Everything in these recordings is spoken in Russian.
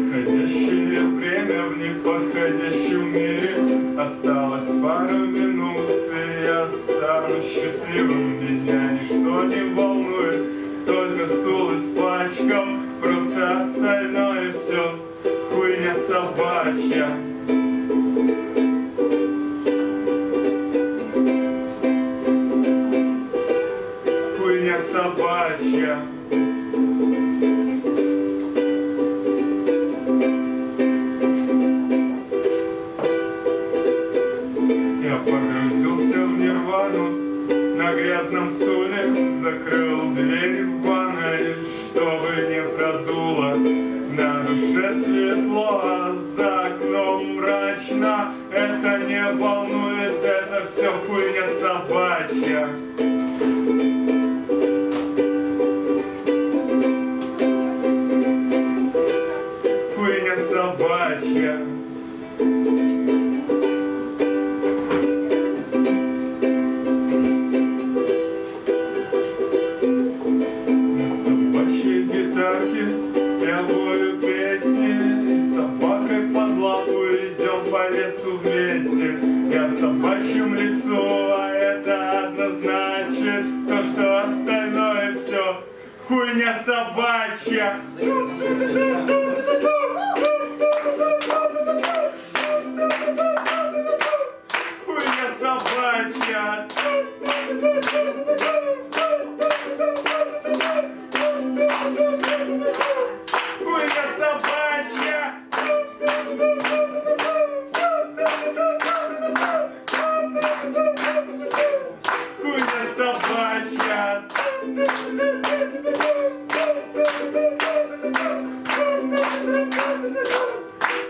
Подходящее время в неподходящем мире. Осталось пару минут, и я стану счастливым. Меня ничто не волнует, только стул испачкал Просто остальное все хуйня собачья. Хуйня собачья. Грязном стуле Закрыл дверь в ванной Чтобы не продуло. На душе светло А за окном мрачно. Это не волнует Это все хуйня собачья. Хуйня собачья вместе Я в собачьем лесу, а это однозначит То, что остальное все хуйня собачья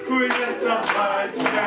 Cuida essa mágica